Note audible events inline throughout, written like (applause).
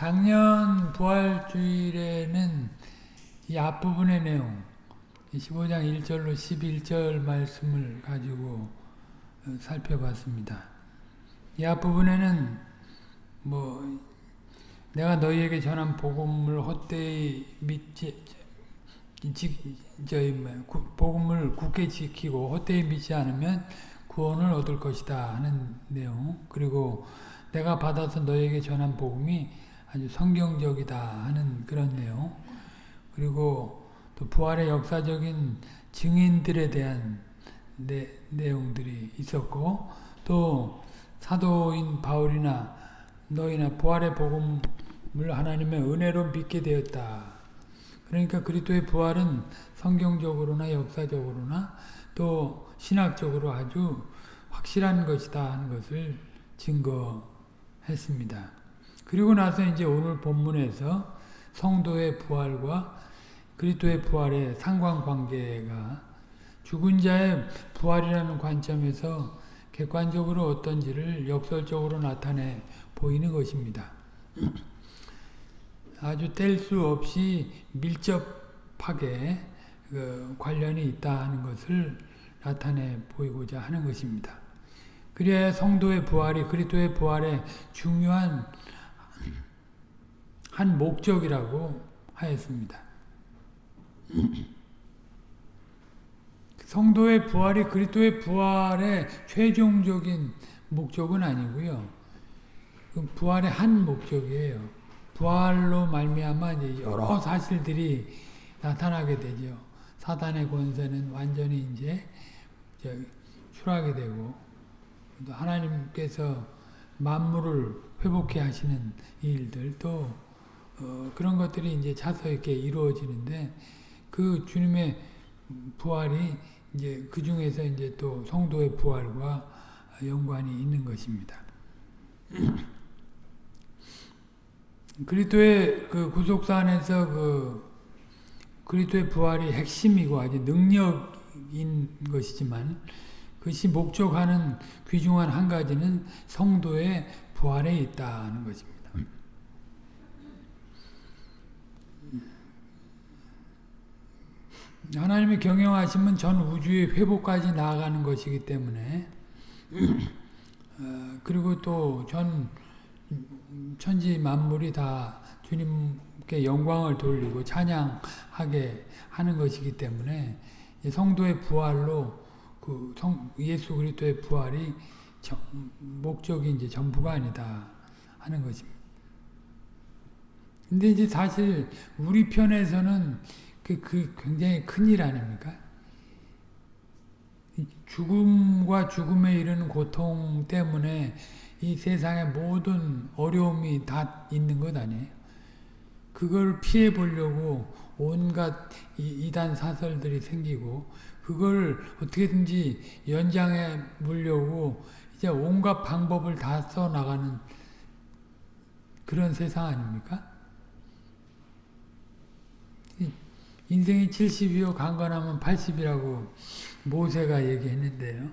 작년 부활주일에는 이 앞부분의 내용 15장 1절로 11절 말씀을 가지고 어, 살펴봤습니다. 이 앞부분에는 뭐 내가 너희에게 전한 복음을 헛되이 믿지 저희 뭐, 복음을 굳게 지키고 헛되이 믿지 않으면 구원을 얻을 것이다 하는 내용 그리고 내가 받아서 너에게 전한 복음이 아주 성경적이다 하는 그런 내용 그리고 또 부활의 역사적인 증인들에 대한 내, 내용들이 있었고 또 사도인 바울이나 너희나 부활의 복음을 하나님의 은혜로 믿게 되었다. 그러니까 그리스도의 부활은 성경적으로나 역사적으로나 또 신학적으로 아주 확실한 것이다 하는 것을 증거했습니다. 그리고 나서 이제 오늘 본문에서 성도의 부활과 그리스도의 부활의 상관관계가 죽은 자의 부활이라는 관점에서 객관적으로 어떤지를 역설적으로 나타내 보이는 것입니다. (clears throat) 아주 뗄 수 없이 밀접하게 그 관련이 있다 하는 것을 나타내 보이고자 하는 것입니다. 그래야 성도의 부활이 그리스도의 부활의 중요한 한 목적이라고 하였습니다. 성도의 부활이 그리스도의 부활의 최종적인 목적은 아니고요. 그 부활의 한 목적이에요. 부활로 말미암아 여러 사실들이 나타나게 되죠. 사단의 권세는 완전히 이제 추락하게 되고 하나님께서 만물을 회복해 하시는 일들 또 어, 그런 것들이 이제 차서 이렇게 이루어지는데 그 주님의 부활이 이제 그 중에서 이제 또 성도의 부활과 연관이 있는 것입니다. (clears throat) 그리스도의 그 구속사 안에서 그 그리스도의 부활이 핵심이고 아주 능력인 것이지만 그것이 목적하는 귀중한 한 가지는 성도의 부활에 있다는 것입니다. 하나님이 경영하시면 전 우주의 회복까지 나아가는 것이기 때문에 (clears throat) 어, 그리고 또 전 천지 만물이 다 주님께 영광을 돌리고 찬양하게 하는 것이기 때문에 성도의 부활로 그 성, 예수 그리스도의 부활이 저, 목적이 이제 전부가 아니다 하는 것입니다. 근데 이제 사실 우리 편에서는 그, 그 굉장히 큰 일 아닙니까? 죽음과 죽음에 이르는 고통 때문에 이 세상의 모든 어려움이 다 있는 것 아니에요? 그걸 피해 보려고 온갖 이단 사설들이 생기고 그걸 어떻게든지 연장해 보려고 이제 온갖 방법을 다 써나가는 그런 세상 아닙니까? 인생이 70이요 강건하면 80이라고 모세가 얘기했는데요.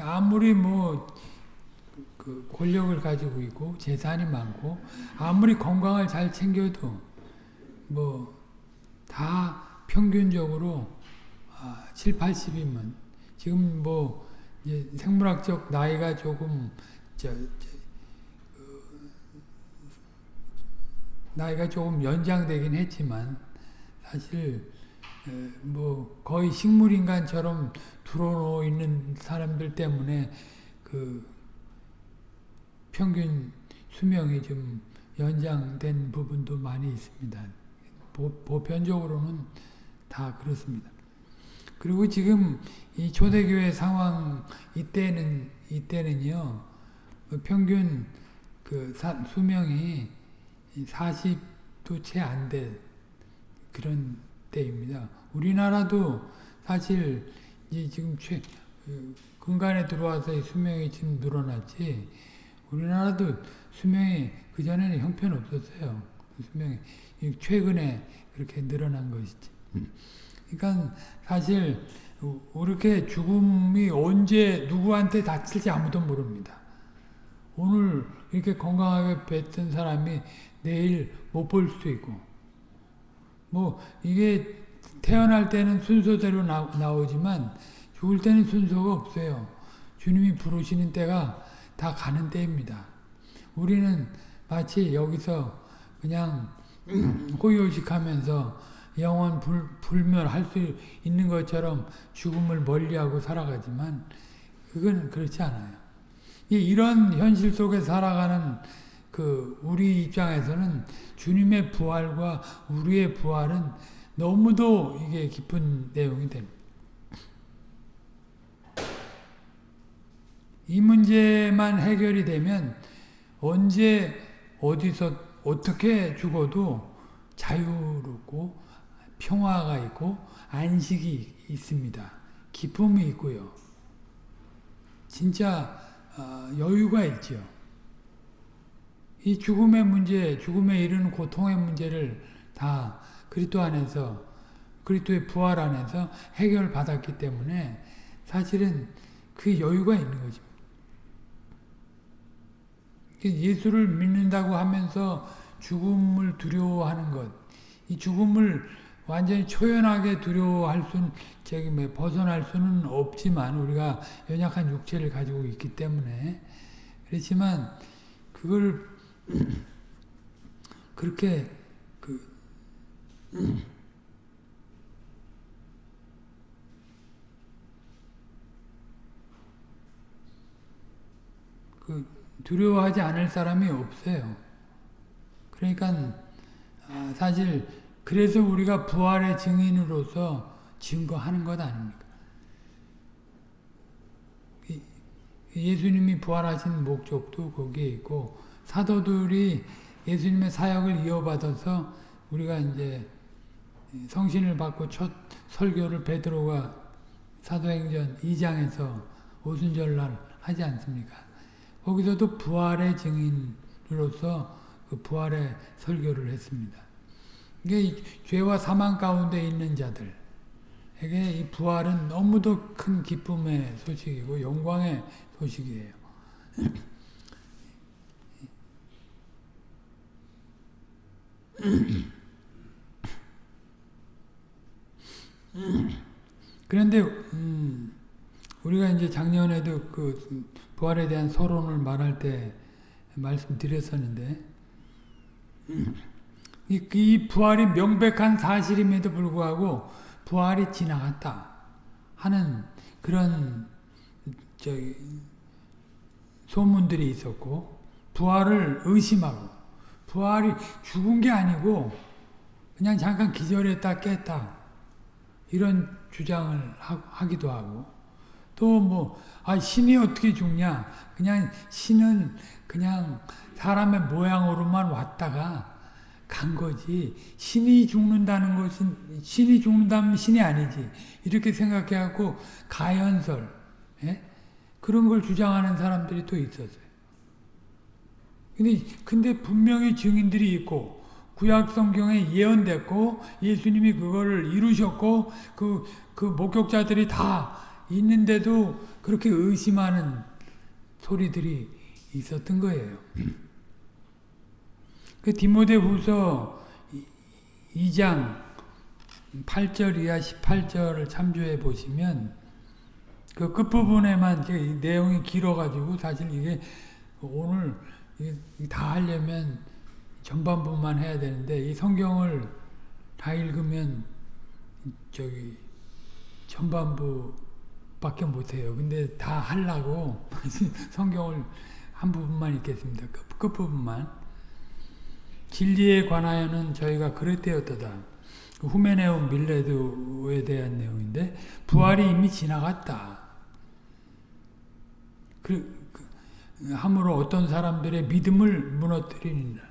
아무리 뭐 그 권력을 가지고 있고 재산이 많고 아무리 건강을 잘 챙겨도 뭐 다 평균적으로 7, 80이면 지금 뭐 생물학적 나이가 조금 저, 저 그, 나이가 조금 연장되긴 했지만 사실 뭐 거의 식물인간처럼 들어놓 있는 사람들 때문에 그 평균 수명이 좀 연장된 부분도 많이 있습니다. 보, 보편적으로는 다 그렇습니다. 그리고 지금 이 초대교회 상황 이때는 이때는요 평균 그 사, 수명이 40도 채 안 돼 그런 때입니다. 우리나라도 사실 이제 지금 최, 그 근간에 들어와서 수명이 지금 늘어났지 우리나라도 수명이 그전에는 형편없었어요. 그 수명이 최근에 그렇게 늘어난 것이지. 그러니까 사실 이렇게 죽음이 언제 누구한테 닥칠지 아무도 모릅니다. 오늘 이렇게 건강하게 뱉은 사람이 내일 못 볼 수도 있고 뭐 이게 태어날 때는 순서대로 나, 나오지만 죽을 때는 순서가 없어요. 주님이 부르시는 때가 다 가는 때입니다. 우리는 마치 여기서 그냥 (clears throat) 호요식하면서 영원 불, 불멸할 수 있는 것처럼 죽음을 멀리하고 살아가지만 그건 그렇지 않아요. 이런 현실 속에 살아가는 그 우리 입장에서는 주님의 부활과 우리의 부활은 너무도 이게 깊은 내용이 됩니다. 이 문제만 해결이 되면 언제 어디서 어떻게 죽어도 자유롭고 평화가 있고 안식이 있습니다. 기쁨이 있고요. 진짜 어, 여유가 있죠. 이 죽음의 문제, 죽음에 이르는 고통의 문제를 다 그리스도 안에서 그리스도의 부활 안에서 해결받았기 때문에 사실은 그 여유가 있는 거죠. 예수를 믿는다고 하면서 죽음을 두려워하는 것, 이 죽음을 완전히 초연하게 두려워할 수는 뭐 벗어날 수는 없지만 우리가 연약한 육체를 가지고 있기 때문에 그렇지만 그걸 (clears throat) 그렇게 그 (clears throat) 그 두려워하지 않을 사람이 없어요. 그러니까 사실 그래서 우리가 부활의 증인으로서 증거하는 것 아닙니까? 예수님이 부활하신 목적도 거기에 있고 사도들이 예수님의 사역을 이어받아서 우리가 이제 성신을 받고 첫 설교를 베드로가 사도행전 2장에서 오순절날 하지 않습니까? 거기서도 부활의 증인으로서 그 부활의 설교를 했습니다. 이게 죄와 사망 가운데 있는 자들에게 이 부활은 너무도 큰 기쁨의 소식이고 영광의 소식이에요. 그런데 음, 우리가 이제 작년에도 그 부활에 대한 서론을 말할 때 말씀드렸었는데 이, 이 부활이 명백한 사실임에도 불구하고 부활이 지나갔다 하는 그런 소문들이 있었고 부활을 의심하고 부활이 죽은 게 아니고 그냥 잠깐 기절했다 깼다 이런 주장을 하, 기도 하고 또 뭐 아, 신이 어떻게 죽냐 그냥 신은 그냥 사람의 모양으로만 왔다가 간 거지 신이 죽는다는 것은 신이 죽는다면 신이 아니지 이렇게 생각해갖고 가연설 예? 그런 걸 주장하는 사람들이 또 있었어요. 근데 근데 분명히 증인들이 있고 구약 성경에 예언됐고 예수님이 그거를 이루셨고 그그 그 목격자들이 다 있는데도 그렇게 의심하는 소리들이 있었던 거예요. 그 디모데 후서 2장 8절 이하 18절을 참조해 보시면 그 끝부분에만 내용이 길어가지고 사실 이게 오늘 다 하려면 전반부만 해야 되는데 이 성경을 다 읽으면 저기 전반부밖에 못해요. 근데 다 하려고 (laughs) 성경을 한 부분만 읽겠습니다. 끝, 끝부분만. 진리에 관하여는 저희가 그랬대었다. 그 후메네온 밀레드에 대한 내용인데 부활이 이미 지나갔다. 그, 그, 함으로 어떤 사람들의 믿음을 무너뜨리는다.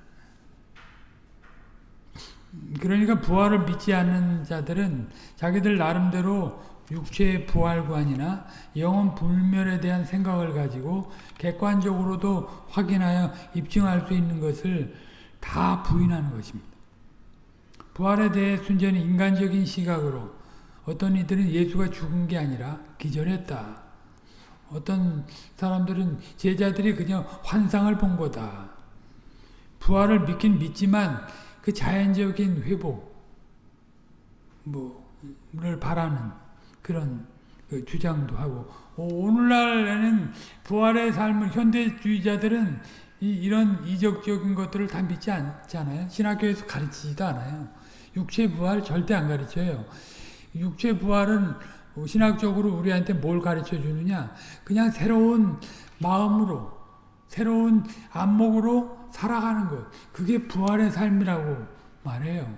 그러니까 부활을 믿지 않는 자들은 자기들 나름대로 육체의 부활관이나 영혼 불멸에 대한 생각을 가지고 객관적으로도 확인하여 입증할 수 있는 것을 다 부인하는 것입니다. 부활에 대해 순전히 인간적인 시각으로 어떤 이들은 예수가 죽은 게 아니라 기절했다. 어떤 사람들은 제자들이 그냥 환상을 본 거다. 부활을 믿긴 믿지만 그 자연적인 회복 뭐를 바라는 그런 그 주장도 하고 오늘날에는 부활의 삶을 현대주의자들은 이, 런 이적적인 것들을 다 믿지 않잖아요. 신학교에서 가르치지도 않아요. 육체 부활 절대 안 가르쳐요. 육체 부활은 신학적으로 우리한테 뭘 가르쳐 주느냐? 그냥 새로운 마음으로, 새로운 안목으로 살아가는 것. 그게 부활의 삶이라고 말해요.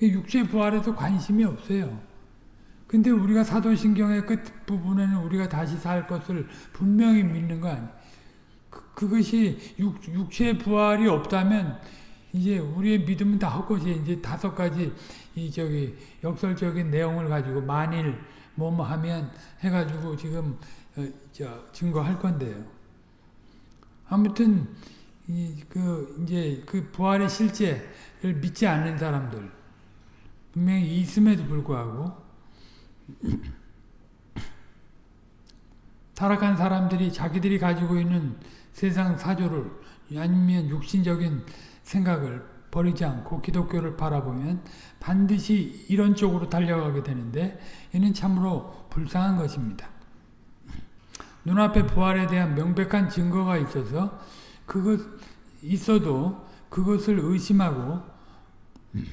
육체 부활에도 관심이 없어요. 근데 우리가 사도신경의 끝부분에는 우리가 다시 살 것을 분명히 믿는 거 아니에요. 그, 그것이 육, 육체 부활이 없다면 이제 우리의 믿음은 다 헛것이 이제 다섯 가지 이 저기 역설적인 내용을 가지고 만일 뭐뭐 하면 해가지고 지금 어, 저 증거할 건데요. 아무튼 이 그 이제 그 부활의 실제를 믿지 않는 사람들 분명히 있음에도 불구하고 (clears throat) 타락한 사람들이 자기들이 가지고 있는 세상 사조를 아니면 육신적인 생각을 버리지 않고 기독교를 바라보면 반드시 이런 쪽으로 달려가게 되는데 이는 참으로 불쌍한 것입니다. 눈앞에 부활에 대한 명백한 증거가 있어서 그것 있어도 그것을 의심하고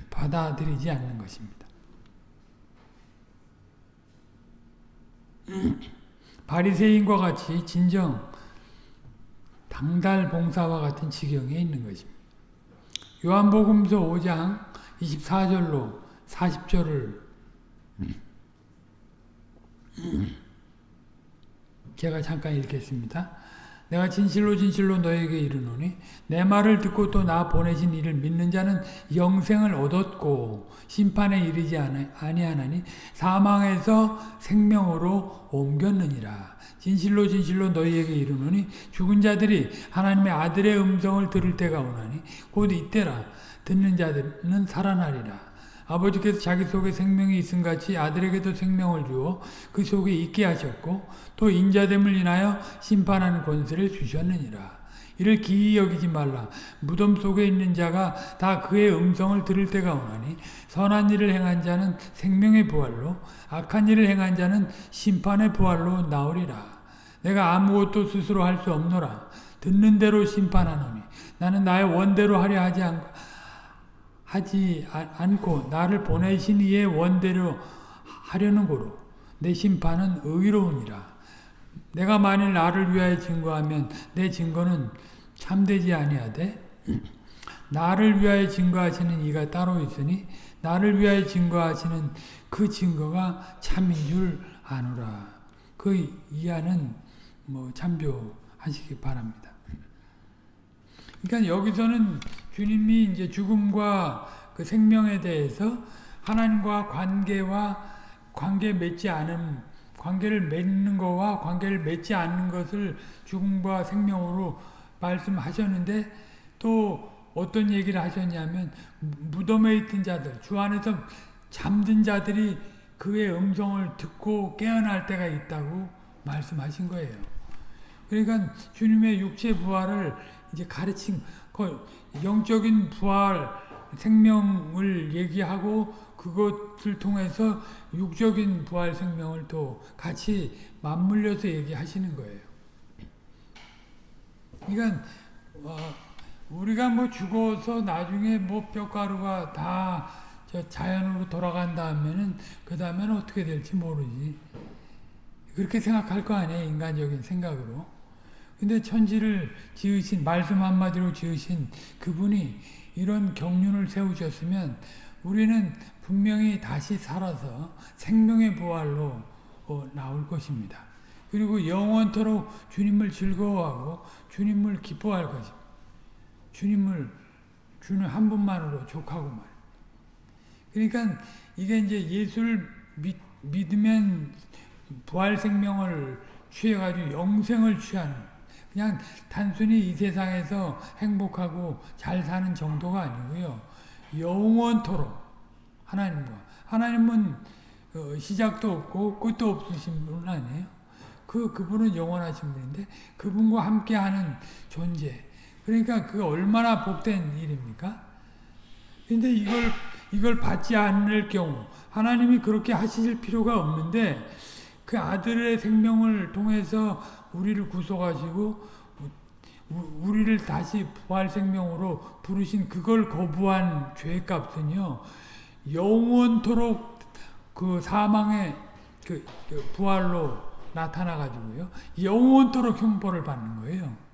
받아들이지 않는 것입니다. 바리새인과 같이 진정 당달 봉사와 같은 지경에 있는 것입니다. 요한복음서 5장 24절로 40절을 제가 잠깐 읽겠습니다. 내가 진실로 진실로 너에게 이르노니 내 말을 듣고 또 나 보내신 이를 믿는 자는 영생을 얻었고 심판에 이르지 아니하나니 사망에서 생명으로 옮겼느니라. 진실로 진실로 너희에게 이르노니 죽은 자들이 하나님의 아들의 음성을 들을 때가 오나니 곧 이때라 듣는 자들은 살아나리라. 아버지께서 자기 속에 생명이 있음 같이 아들에게도 생명을 주어 그 속에 있게 하셨고 또 인자됨을 인하여 심판하는 권세를 주셨느니라. 이를 기이 여기지 말라. 무덤 속에 있는 자가 다 그의 음성을 들을 때가 오나니 선한 일을 행한 자는 생명의 부활로 악한 일을 행한 자는 심판의 부활로 나오리라. 내가 아무것도 스스로 할 수 없노라. 듣는 대로 심판하노니 나는 나의 원대로 하려 하지 않고 하지 않고 나를 보내신 이의 원대로 하려는 고로 내 심판은 의로우니라. 내가 만일 나를 위하여 증거하면 내 증거는 참되지 아니하되 (clears throat) 나를 위하여 증거하시는 이가 따로 있으니 나를 위하여 증거하시는 그 증거가 참인 줄 아노라. 그 이하는 뭐 참조하시기 바랍니다. 그러니까 여기서는 주님이 이제 죽음과 그 생명에 대해서 하나님과 관계와 관계 맺지 않은 관계를 맺는 거와 관계를 맺지 않는 것을 죽음과 생명으로 말씀하셨는데 또 어떤 얘기를 하셨냐면 무덤에 있던 자들 주 안에서 잠든 자들이 그의 음성을 듣고 깨어날 때가 있다고 말씀하신 거예요. 그러니까 주님의 육체 부활을 이제 가르친 그 영적인 부활 생명을 얘기하고 그것을 통해서 육적인 부활 생명을 또 같이 맞물려서 얘기하시는 거예요. 그러니까 어, 우리가 뭐 죽어서 나중에 뭐 뼈가루가 다 자연으로 돌아간다 하면은 그 다음에는 어떻게 될지 모르지. 그렇게 생각할 거 아니에요 인간적인 생각으로. 근데 천지를 지으신 말씀 한마디로 지으신 그분이 이런 경륜을 세우셨으면 우리는 분명히 다시 살아서 생명의 부활로 어, 나올 것입니다. 그리고 영원토록 주님을 즐거워하고 주님을 기뻐할 것입니다. 주님을 주는 한 분만으로 족하고 말. 그러니까 이게 이제 예수를 믿, 믿으면 부활 생명을 취해가지고 영생을 취하는 그냥 단순히 이 세상에서 행복하고 잘 사는 정도가 아니고요. 영원토록 하나님과 하나님은 어, 시작도 없고 끝도 없으신 분 아니에요. 그그 그분은 영원하신 분인데 그분과 함께하는 존재. 그러니까 그 얼마나 복된 일입니까? 근데 이걸 이걸 받지 않을 경우 하나님이 그렇게 하실 필요가 없는데 그 아들의 생명을 통해서 우리를 구속하시고 우- 우리를 다시 부활 생명으로 부르신 그걸 거부한 죄값은요 영원토록 그 사망의 그, 그 부활로 나타나 가지고요 영원토록 형벌을 받는 거예요.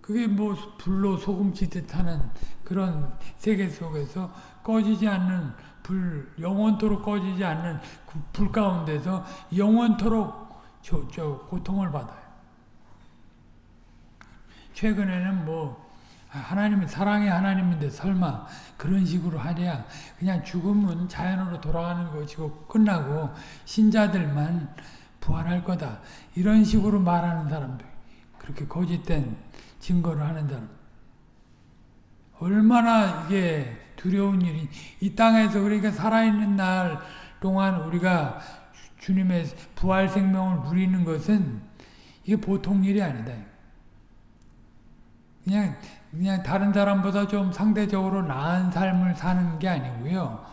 그게 뭐 불로 소금치듯 하는 그런 세계 속에서 꺼지지 않는 불, 영원토록 꺼지지 않는 그 불 가운데서 영원토록 저, 저 고통을 받아요. 최근에는 뭐 하나님이 사랑의 하나님인데 설마 그런 식으로 하랴. 그냥 죽음은 자연으로 돌아가는 것이고 끝나고 신자들만 부활할 거다. 이런 식으로 말하는 사람들. 그렇게 거짓된 증거를 하는 사람. 얼마나 이게 두려운 일이. 이 땅에서 그러니까 살아있는 날 동안 우리가 주님의 부활 생명을 누리는 것은 이게 보통 일이 아니다. 그냥 그냥 다른 사람보다 좀 상대적으로 나은 삶을 사는 게 아니고요.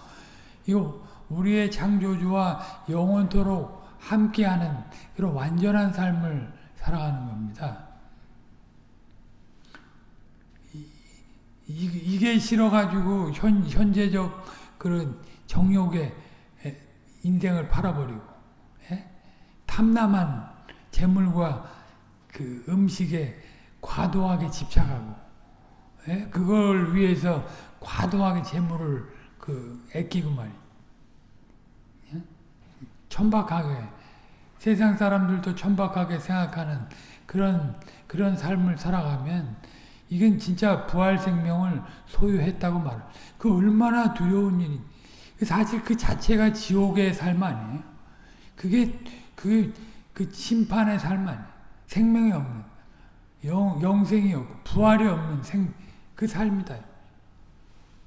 이거 우리의 창조주와 영원토록 함께하는 그런 완전한 삶을 살아가는 겁니다. 이, 이게 싫어가지고 현, 현재적 그런 정욕에 인생을 팔아버리고 예? 탐남한 재물과 그 음식에 과도하게 집착하고 예? 그걸 위해서 과도하게 재물을 그 아끼고 말이 예? 천박하게 세상 사람들도 천박하게 생각하는 그런 그런 삶을 살아가면 이건 진짜 부활 생명을 소유했다고 말. 그 얼마나 두려운 일이. 사실 그 자체가 지옥의 삶 아니에요. 그게 그, 그 심판의 삶 아니에요. 생명이 없는 영, 영생이 없고 부활이 없는 생, 그 삶이다.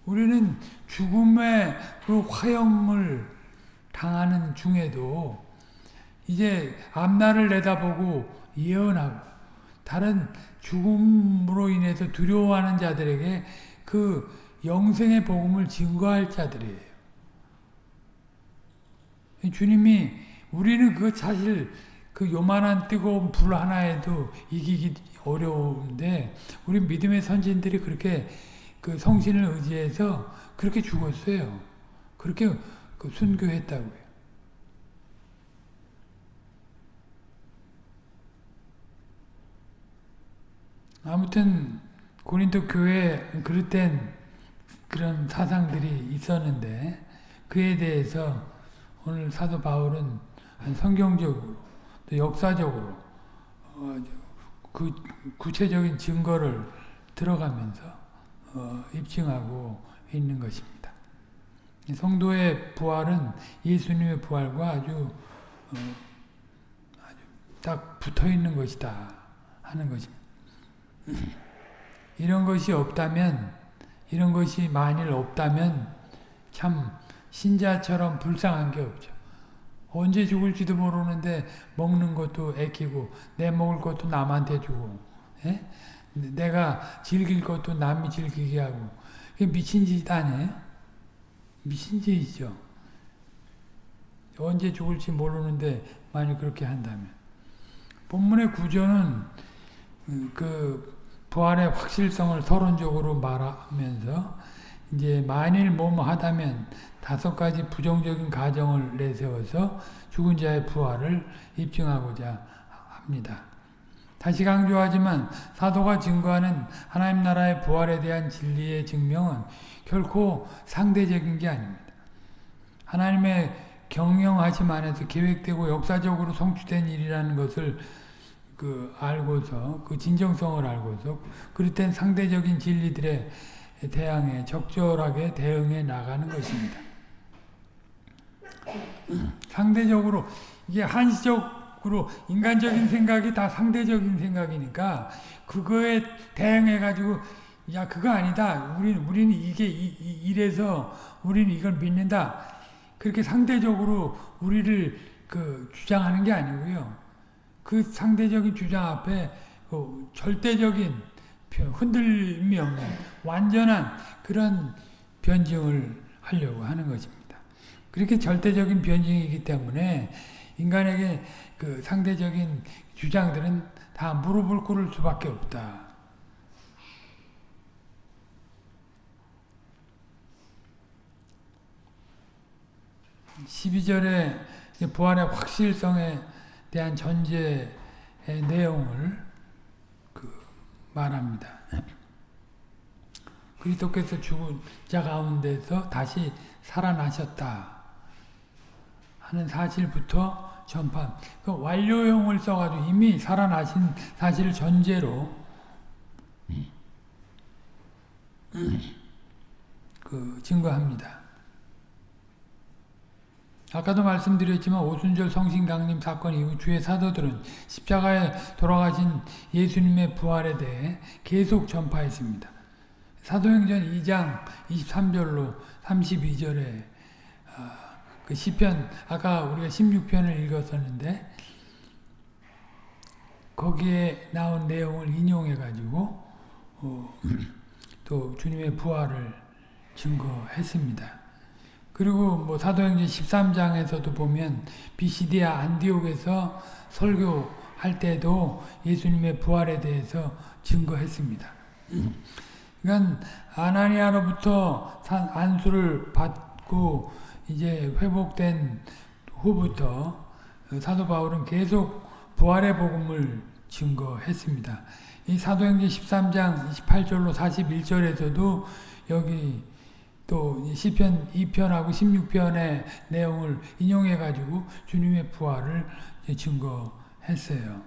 우리는 죽음의 그 화염을 당하는 중에도 이제 앞날을 내다보고 예언하고 다른 죽음으로 인해서 두려워하는 자들에게 그 영생의 복음을 증거할 자들이에요. 주님이 우리는 그 사실 그 요만한 뜨거운 불 하나에도 이기기 어려운데 우리 믿음의 선진들이 그렇게 그 성신을 의지해서 그렇게 죽었어요. 그렇게 그 순교했다고요. 아무튼 고린도 교회 그릇된 그런 사상들이 있었는데 그에 대해서 오늘 사도 바울은 성경적으로 또 역사적으로 어, 그 구체적인 증거를 들어가면서 어, 입증하고 있는 것입니다. 성도의 부활은 예수님의 부활과 아주 어, 아주 딱 붙어 있는 것이다 하는 것입니다. 이런 것이 없다면 이런 것이 만일 없다면 참 신자처럼 불쌍한 게 없죠. 언제 죽을지도 모르는데 먹는 것도 애끼고 내 먹을 것도 남한테 주고 에? 내가 즐길 것도 남이 즐기게 하고 미친 짓 아니에요? 미친 짓이죠. 언제 죽을지 모르는데 만일 그렇게 한다면 본문의 구조는 그 부활의 확실성을 서론적으로 말하면서 이제 만일 뭐뭐 하다면 다섯 가지 부정적인 가정을 내세워서 죽은 자의 부활을 입증하고자 합니다. 다시 강조하지만 사도가 증거하는 하나님 나라의 부활에 대한 진리의 증명은 결코 상대적인 게 아닙니다. 하나님의 경영하심 안에서 계획되고 역사적으로 성취된 일이라는 것을 그 알고서 그 진정성을 알고서 그릇된 상대적인 진리들에 대항해 적절하게 대응해 나가는 것입니다. 상대적으로 이게 한시적으로 인간적인 생각이 다 상대적인 생각이니까 그거에 대응해 가지고 야 그거 아니다. 우리는 우리는 이게 이, 이, 이래서 우리는 이걸 믿는다. 그렇게 상대적으로 우리를 그 주장하는 게 아니고요. 그 상대적인 주장 앞에 그 절대적인 없는 완전한 그런 변증을 하려고 하는 것입니다. 그렇게 절대적인 변증이기 때문에 인간에게 그 상대적인 주장들은 다 무릎을 꿇을 수밖에 없다. 12절에 부활의 확실성에 대한 전제의 내용을 그 말합니다. 그리스도께서 죽은 자 가운데서 다시 살아나셨다 하는 사실부터 전파. 그 완료형을 써가지고 이미 살아나신 사실을 전제로 그 증거합니다. 아까도 말씀드렸지만 오순절 성신 강림 사건 이후 주의 사도들은 십자가에 돌아가신 예수님의 부활에 대해 계속 전파했습니다. 사도행전 2장 23절로 32절에 그 시편 아까 우리가 16편을 읽었었는데 거기에 나온 내용을 인용해 가지고 어, 또 주님의 부활을 증거했습니다. 그리고 뭐 사도행전 13장에서도 보면 비시디아 안디옥에서 설교할 때도 예수님의 부활에 대해서 증거했습니다. 그러니까 아나니아로부터 안수를 받고 이제 회복된 후부터 사도 바울은 계속 부활의 복음을 증거했습니다. 이 사도행전 13장 28절로 41절에서도 여기 또 시편 2편하고 16편의 내용을 인용해 가지고 주님의 부활을 증거했어요.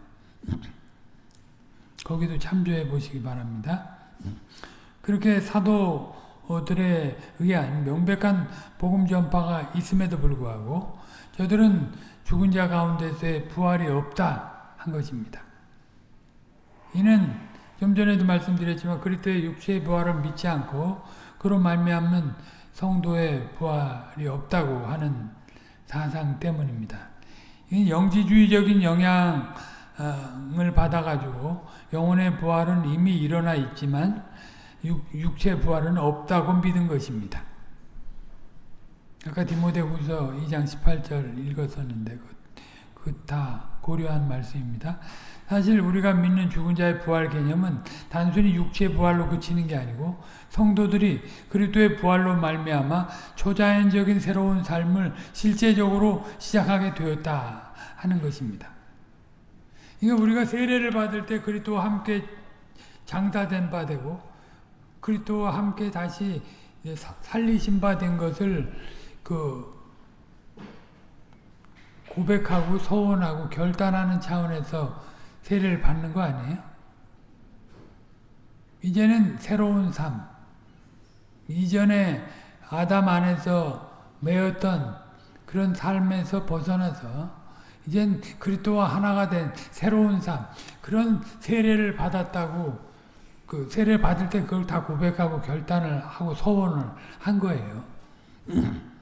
거기도 참조해 보시기 바랍니다. 그렇게 사도들에 의한 명백한 복음 전파가 있음에도 불구하고 저들은 죽은 자 가운데서의 부활이 없다 한 것입니다. 이는 좀 전에도 말씀드렸지만 그리스도의 육체의 부활을 믿지 않고 그로 말미암는 성도의 부활이 없다고 하는 사상 때문입니다. 영지주의적인 영향을 받아가지고 영혼의 부활은 이미 일어나 있지만 육, 체 부활은 없다고 믿은 것입니다. 아까 디모데후서 2장 18절 읽었었는데 그다 그 고려한 말씀입니다. 사실 우리가 믿는 죽은 자의 부활 개념은 단순히 육체 부활로 그치는 게 아니고 성도들이 그리스도의 부활로 말미암아 초자연적인 새로운 삶을 실제적으로 시작하게 되었다 하는 것입니다. 그러니까 우리가 세례를 받을 때 그리스도와 함께 장사된 바 되고 그리스도와 함께 다시 살리신 바 된 것을 그 고백하고 서원하고 결단하는 차원에서 세례를 받는 거 아니에요? 이제는 새로운 삶. 이전에 아담 안에서 매였던 그런 삶에서 벗어나서 이젠 그리스도와 하나가 된 새로운 삶. 그런 세례를 받았다고 그 세례 받을 때 그걸 다 고백하고 결단을 하고 소원을 한 거예요. (clears throat)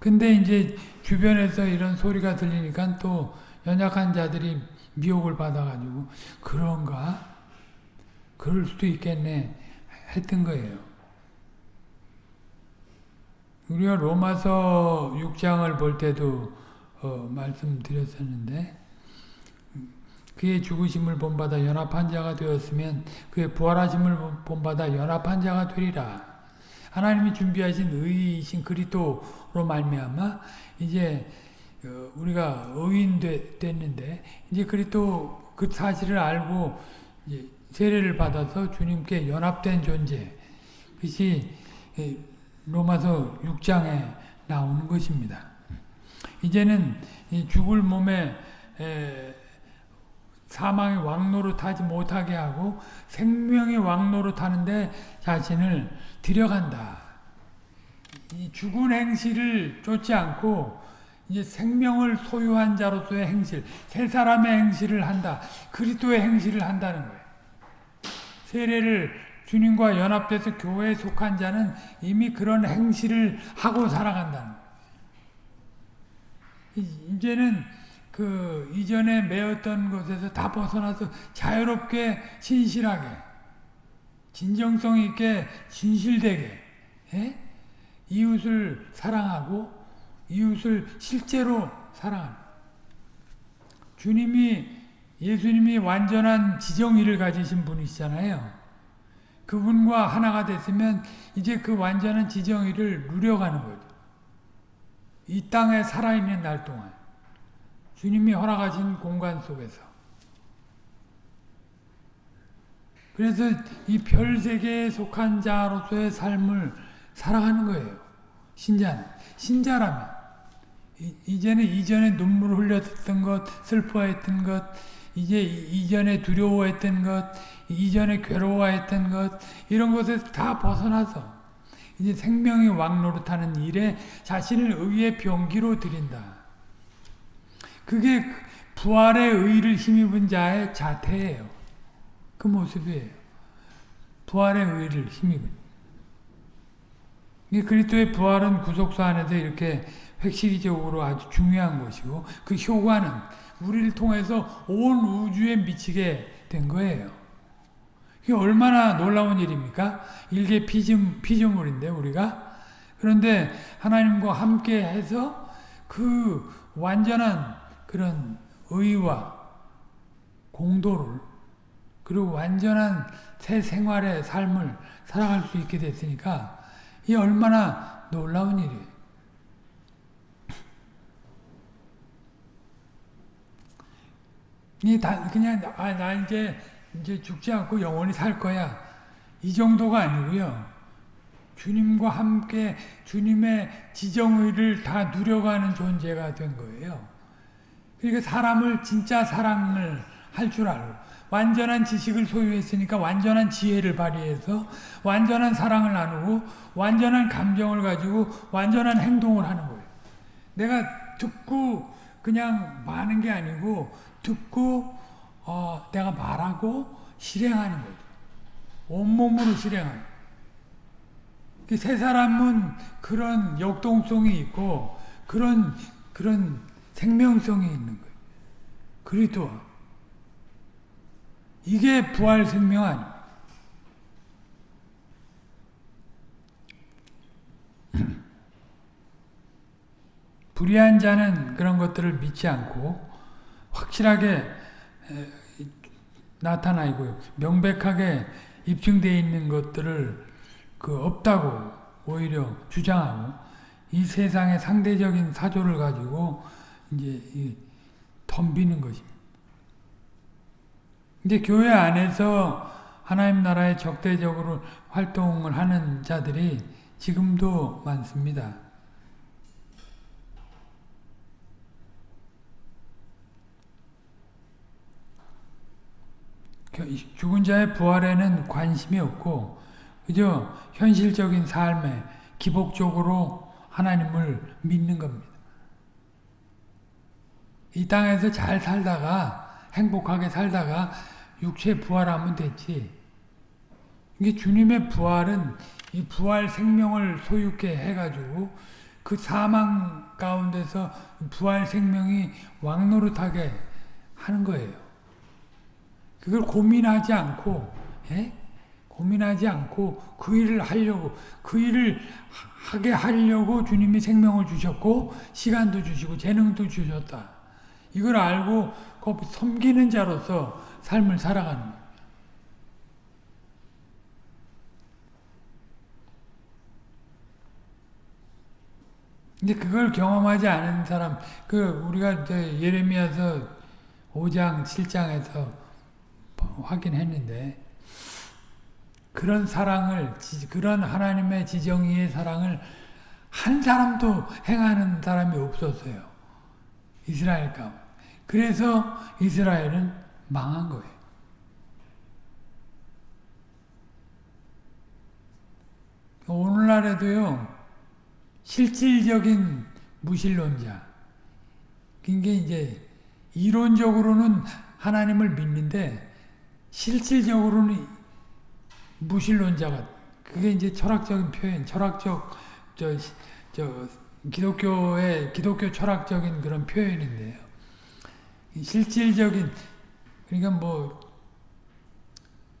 근데 이제 주변에서 이런 소리가 들리니까 또 연약한 자들이 미혹을 받아가지고 그런가? 그럴 수도 있겠네 했던 거예요. 우리가 로마서 6장을 볼 때도 어, 말씀드렸었는데 그의 죽으심을 본받아 연합한 자가 되었으면 그의 부활하심을 본받아 연합한 자가 되리라. 하나님이 준비하신 의이신 그리스도로 말미암아 이제 어, 우리가 의인 됐는데 이제 그리스도 그 사실을 알고 세례를 받아서 주님께 연합된 존재 그것이 로마서 6장에 나오는 것입니다. 이제는 죽을 몸에 사망의 왕노로 타지 못하게 하고 생명의 왕노로 타는데 자신을 들여간다. 이 죽은 행실을 쫓지 않고 이제 생명을 소유한 자로서의 행실, 새 사람의 행실을 한다. 그리스도의 행실을 한다는 거예요. 세례를 주님과 연합돼서 교회에 속한 자는 이미 그런 행실을 하고 살아간다는 거예요. 이- 이제는 그 이전에 매였던 것에서 다 벗어나서 자유롭게 신실하게 진정성 있게 진실되게 예? 이웃을 사랑하고 이웃을 실제로 사랑하는 주님이 예수님이 완전한 지정의를 가지신 분이시잖아요. 그분과 하나가 됐으면 이제 그 완전한 지정의를 누려가는 거죠. 이 땅에 살아있는 날 동안 주님이 허락하신 공간 속에서 그래서 이 별 세계에 속한 자로서의 삶을 살아가는 거예요. 신자는 신자라면 이- 이제는 이전에 눈물 흘렸던 것, 슬퍼했던 것, 이제 이- 이전에 두려워했던 것, 이전에 괴로워했던 것 이런 것에서 다 벗어나서 이제 생명이 왕노릇하는 일에 자신을 의의 병기로 드린다. 그게 부활의 의를 힘입은 자의 자태예요. 그 모습이에요. 부활의 의를 힘입은. 이 그리스도의 부활은 구속사 안에서 이렇게 획시기적으로 아주 중요한 것이고 그 효과는 우리를 통해서 온 우주에 미치게 된 거예요. 이게 얼마나 놀라운 일입니까? 일개 피즘, 피조물인데 우리가 그런데 하나님과 함께 해서 그 완전한 그런 의와 공도를 그리고 완전한 새 생활의 삶을 살아갈 수 있게 됐으니까 이 얼마나 놀라운 일이에요. 그냥 아, 나 이제 이제 죽지 않고 영원히 살 거야. 이 정도가 아니고요. 주님과 함께 주님의 지정의를 다 누려가는 존재가 된 거예요. 그러니까 사람을 진짜 사랑을 할 줄 알고 완전한 지식을 소유했으니까 완전한 지혜를 발휘해서 완전한 사랑을 나누고 완전한 감정을 가지고 완전한 행동을 하는 거예요. 내가 듣고 그냥 마는 게 아니고 듣고 어, 내가 말하고 실행하는 거죠. 온몸으로 실행하는. 그세 사람은 그런 역동성이 있고 그런 그런 생명성이 있는 거예요. 그리스도 이게 부활 생명 아니에요. (clears throat) 불의한 자는 그런 것들을 믿지 않고 확실하게 나타나 있고요. 명백하게 입증되어 있는 것들을 그 없다고 오히려 주장하고 이 세상의 상대적인 사조를 가지고 이제 덤비는 것입니다. 근데 교회 안에서 하나님 나라에 적대적으로 활동을 하는 자들이 지금도 많습니다. 죽은 자의 부활에는 관심이 없고 그저 현실적인 삶에 기복적으로 하나님을 믿는 겁니다. 이 땅에서 잘 살다가 행복하게 살다가 육체 부활하면 됐지. 이게 주님의 부활은 이 부활 생명을 소유케 해가지고 그 사망 가운데서 부활 생명이 왕노릇하게 하는 거예요. 그걸 고민하지 않고, 예? 고민하지 않고 그 일을 하려고, 그 일을 하게 하려고 주님이 생명을 주셨고, 시간도 주시고, 재능도 주셨다. 이걸 알고 섬기는 자로서 삶을 살아가는 거예요. 근데 그걸 경험하지 않은 사람, 그 우리가 예레미야서 5장, 7장에서 확인했는데 그런 사랑을 그런 하나님의 지정의의 사랑을 한 사람도 행하는 사람이 없었어요. 이스라엘 가운데. 그래서 이스라엘은 망한 거예요. 오늘날에도요. 실질적인 무신론자. 그게 이제 이론적으로는 하나님을 믿는데 실질적으로는 무신론자가 그게 이제 철학적인 표현, 철학적 저, 저 기독교의 기독교 철학적인 그런 표현인데요. 실질적인 그러니까 뭐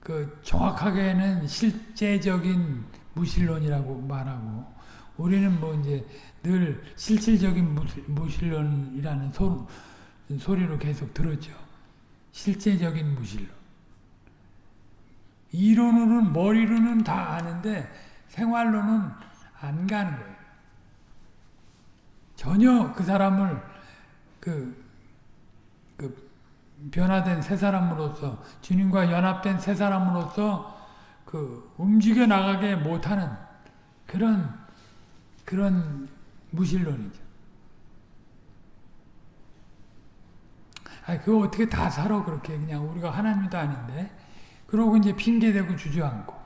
그 정확하게는 실제적인 무신론이라고 말하고 우리는 뭐 이제 늘 실질적인 무신론이라는 소, 소리로 계속 들었죠. 실제적인 무신론. 이론으로는 머리로는 다 아는데 생활로는 안 가는 거예요. 전혀 그 사람을 그, 그 변화된 새 사람으로서 주님과 연합된 새 사람으로서 그 움직여 나가게 못하는 그런 그런 무신론이죠. 아, 그거 어떻게 다 살아 그렇게 그냥 우리가 하나님도 아닌데 그러고 이제 핑계대고 주저앉고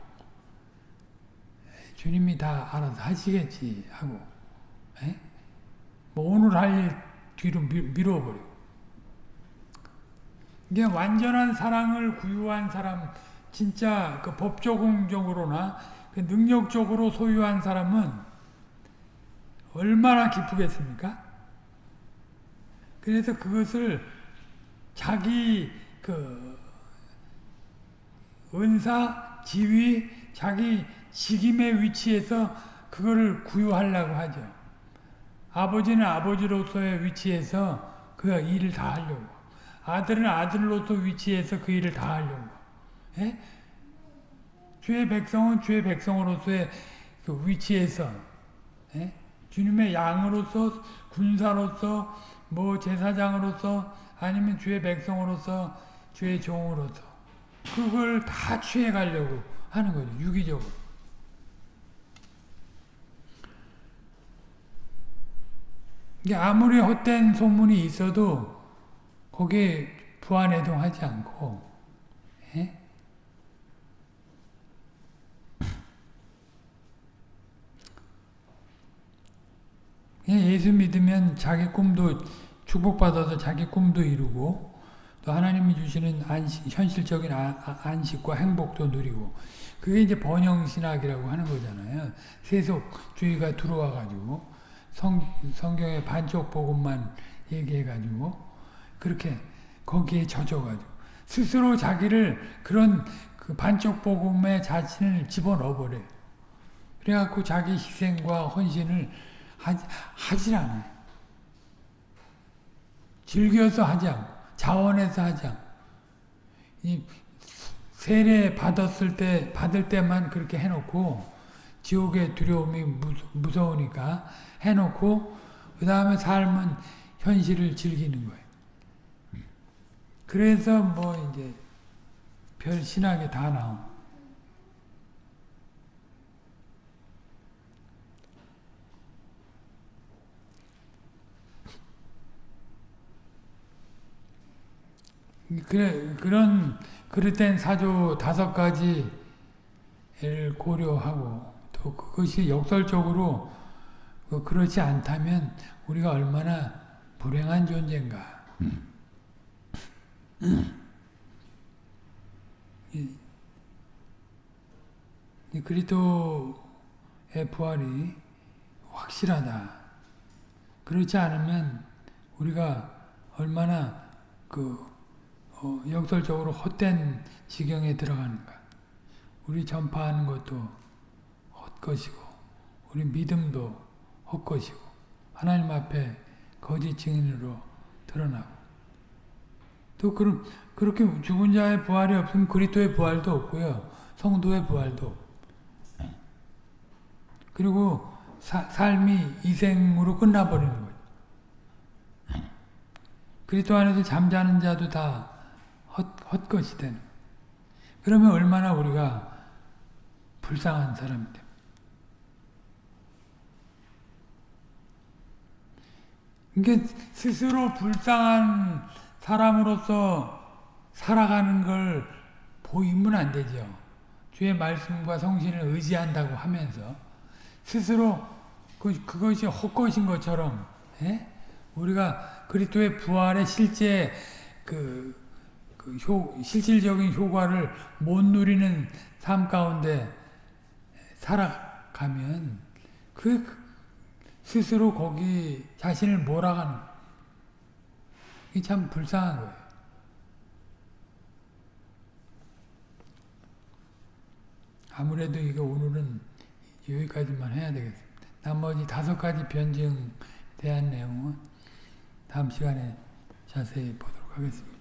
주님이 다 알아서 하시겠지 하고 에? 뭐 오늘 할 일 뒤로 밀어버리고 이게 완전한 사랑을 구유한 사람 진짜 그 법조공적으로나 그 능력적으로 소유한 사람은 얼마나 기쁘겠습니까? 그래서 그것을 자기 그 은사, 지위, 자기 직임의 위치에서 그거를 구유하려고 하죠. 아버지는 아버지로서의 위치에서 그 일을 다 하려고. 아들은 아들로서 위치에서 그 일을 다 하려고. 예? 주의 백성은 주의 백성으로서의 그 위치에서 예? 주님의 양으로서 군사로서 뭐 제사장으로서 아니면 주의 백성으로서 주의 종으로서 그걸 다 취해 가려고 하는 거죠. 유기적으로. 이게 아무리 헛된 소문이 있어도 거기에 부안해동하지 않고 예? 예수 믿으면 자기 꿈도 축복받아서 자기 꿈도 이루고 또 하나님이 주시는 안식, 현실적인 아, 아, 안식과 행복도 누리고 그게 이제 번영신학이라고 하는 거잖아요. 세속주의가 들어와 가지고 성, 성경의 반쪽 복음만 얘기해 가지고 그렇게 거기에 젖어 가지고 스스로 자기를 그런 그 반쪽 복음의 자신을 집어넣어 버려요. 그래 갖고 자기 희생과 헌신을 하지, 하질 않아요. 즐겨서 하지 않고 하지 않고 이 세례 받았을 때 받을 때만 그렇게 해놓고 지옥의 두려움이 무서우니까 해놓고 그 다음에 삶은 현실을 즐기는 거예요. 그래서 뭐 이제 별 신학이 다 나온. 그래, 그런, 그릇된 사조 다섯 가지를 고려하고 또 그것이 역설적으로 그 그렇지 않다면 우리가 얼마나 불행한 존재인가. 그리스도의 부활이 확실하다. 그렇지 않으면 우리가 얼마나 그 어, 역설적으로 헛된 지경에 들어가는가. 우리 전파하는 것도 헛것이고 우리 믿음도 헛것이고 하나님 앞에 거짓 증인으로 드러나고 또 그럼 그렇게 죽은 자의 부활이 없으면 그리스도의 부활도 없고요. 성도의 부활도 그리고 사, 삶이 이생으로 끝나버리는 거예요. 그리스도 안에서 잠자는 자도 다 헛, 헛것이 되는 그러면 얼마나 우리가 불쌍한 사람이 됩니다. 이게 스스로 불쌍한 사람으로서 살아가는 걸 보이면 안 되죠. 주의 말씀과 성신을 의지한다고 하면서 스스로 그, 그것이 헛것인 것처럼 에? 예? 우리가 그리스도의 부활의 실제 그, 그 효, 실질적인 효과를 못 누리는 삶 가운데 살아가면 그 스스로 거기 자신을 몰아가는 거예요. 이게 참 불쌍한 거예요. 아무래도 이거 오늘은 여기까지만 해야 되겠습니다. 나머지 다섯 가지 변증에 대한 내용은 다음 시간에 자세히 보도록 하겠습니다.